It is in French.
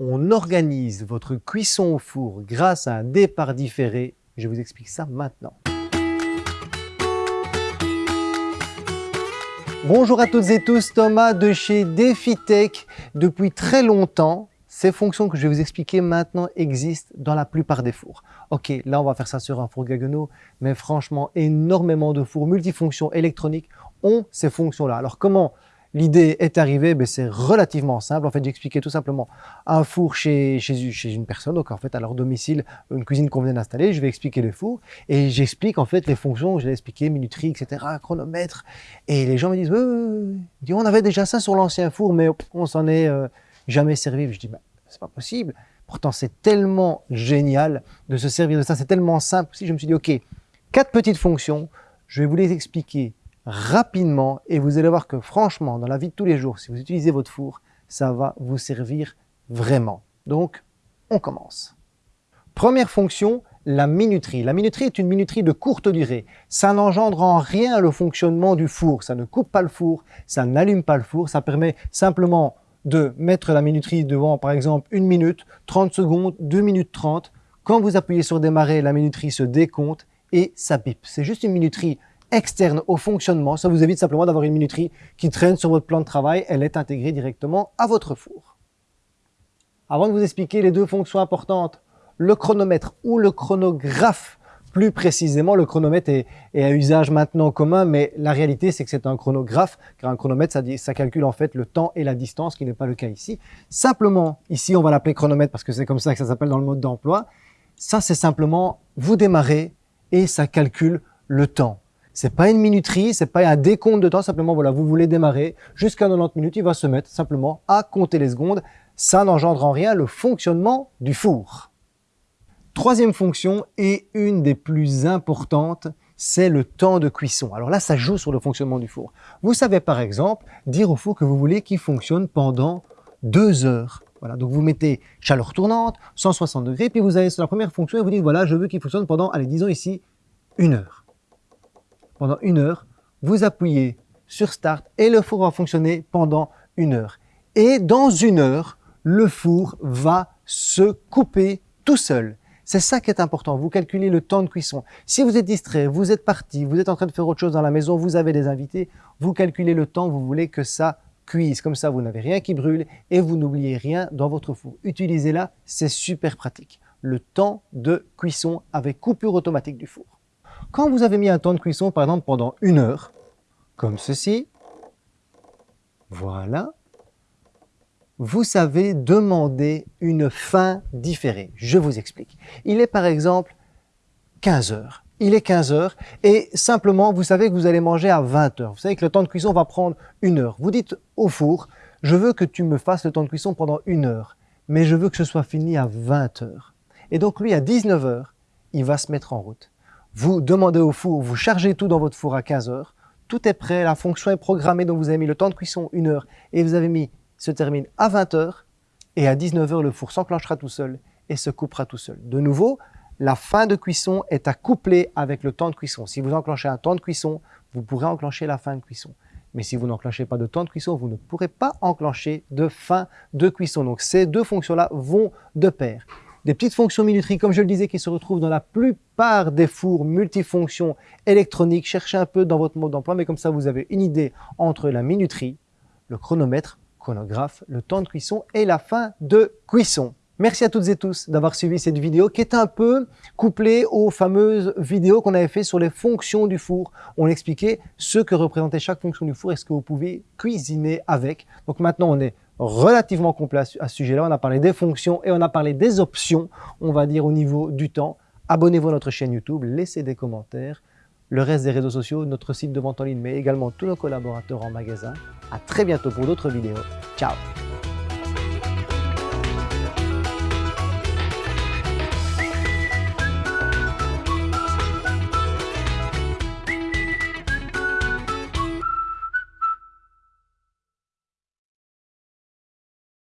on organise votre cuisson au four grâce à un départ différé Je vous explique ça maintenant. Bonjour à toutes et tous, Thomas de chez DefiTech. Depuis très longtemps, ces fonctions que je vais vous expliquer maintenant existent dans la plupart des fours. Ok, là on va faire ça sur un four Gaggenau, mais franchement, énormément de fours multifonctions électroniques ont ces fonctions-là. Alors comment l'idée est arrivée ben, C'est relativement simple. En fait, j'expliquais tout simplement un four chez, une personne, donc en fait à leur domicile, une cuisine qu'on vient d'installer, je vais expliquer les fours et j'explique en fait les fonctions, je vais expliquer minuterie, etc., chronomètre. Et les gens me disent, on avait déjà ça sur l'ancien four, mais on s'en est... Euh, jamais servi. Je dis, ben, c'est pas possible. Pourtant, c'est tellement génial de se servir de ça, c'est tellement simple. Si je me suis dit, OK, quatre petites fonctions, je vais vous les expliquer rapidement et vous allez voir que franchement, dans la vie de tous les jours, si vous utilisez votre four, ça va vous servir vraiment. Donc, on commence. Première fonction, la minuterie. La minuterie est une minuterie de courte durée. Ça n'engendre en rien le fonctionnement du four. Ça ne coupe pas le four, ça n'allume pas le four. Ça permet simplement de mettre la minuterie devant, par exemple, une minute, 30 secondes, 2 minutes 30. Quand vous appuyez sur démarrer, la minuterie se décompte et ça pipe. C'est juste une minuterie externe au fonctionnement. Ça vous évite simplement d'avoir une minuterie qui traîne sur votre plan de travail. Elle est intégrée directement à votre four. Avant de vous expliquer les deux fonctions importantes, le chronomètre ou le chronographe plus précisément, le chronomètre est, à usage maintenant commun, mais la réalité, c'est que c'est un chronographe, car un chronomètre, ça, ça, calcule en fait le temps et la distance, qui n'est pas le cas ici. Simplement, ici, on va l'appeler chronomètre parce que c'est comme ça que ça s'appelle dans le mode d'emploi. Ça, c'est simplement, vous démarrez et ça calcule le temps. C'est pas une minuterie, c'est pas un décompte de temps, simplement, voilà, vous voulez démarrer jusqu'à 90 minutes, il va se mettre simplement à compter les secondes. Ça n'engendre en rien le fonctionnement du four. Troisième fonction et une des plus importantes, c'est le temps de cuisson. Alors là, ça joue sur le fonctionnement du four. Vous savez par exemple dire au four que vous voulez qu'il fonctionne pendant deux heures. Voilà, donc vous mettez chaleur tournante, 160 degrés, puis vous allez sur la première fonction et vous dites voilà, je veux qu'il fonctionne pendant, allez, disons ici, une heure. Pendant une heure, vous appuyez sur Start et le four va fonctionner pendant une heure. Et dans une heure, le four va se couper tout seul. C'est ça qui est important, vous calculez le temps de cuisson. Si vous êtes distrait, vous êtes parti, vous êtes en train de faire autre chose dans la maison, vous avez des invités, vous calculez le temps, vous voulez que ça cuise. Comme ça, vous n'avez rien qui brûle et vous n'oubliez rien dans votre four. Utilisez-la, c'est super pratique. Le temps de cuisson avec coupure automatique du four. Quand vous avez mis un temps de cuisson, par exemple, pendant une heure, comme ceci, voilà, vous savez demander une fin différée. Je vous explique. Il est par exemple 15 heures. Il est 15 heures et simplement, vous savez que vous allez manger à 20 heures. Vous savez que le temps de cuisson va prendre une heure. Vous dites au four, je veux que tu me fasses le temps de cuisson pendant une heure, mais je veux que ce soit fini à 20 heures. Et donc lui, à 19 heures, il va se mettre en route. Vous demandez au four, vous chargez tout dans votre four à 15 heures, tout est prêt, la fonction est programmée, donc vous avez mis le temps de cuisson une heure et vous avez mis se termine à 20h et à 19h, le four s'enclenchera tout seul et se coupera tout seul. De nouveau, la fin de cuisson est à coupler avec le temps de cuisson. Si vous enclenchez un temps de cuisson, vous pourrez enclencher la fin de cuisson. Mais si vous n'enclenchez pas de temps de cuisson, vous ne pourrez pas enclencher de fin de cuisson. Donc ces deux fonctions-là vont de pair. Des petites fonctions minuterie, comme je le disais, qui se retrouvent dans la plupart des fours multifonctions électroniques. Cherchez un peu dans votre mode d'emploi, mais comme ça, vous avez une idée entre la minuterie, le chronomètre, chronographe, le temps de cuisson et la fin de cuisson. Merci à toutes et tous d'avoir suivi cette vidéo qui est un peu couplée aux fameuses vidéos qu'on avait fait sur les fonctions du four. On expliquait ce que représentait chaque fonction du four et ce que vous pouvez cuisiner avec. Donc maintenant, on est relativement complet à ce sujet-là. On a parlé des fonctions et on a parlé des options, on va dire au niveau du temps. Abonnez-vous à notre chaîne YouTube, laissez des commentaires le reste des réseaux sociaux, notre site de vente en ligne, mais également tous nos collaborateurs en magasin. À très bientôt pour d'autres vidéos. Ciao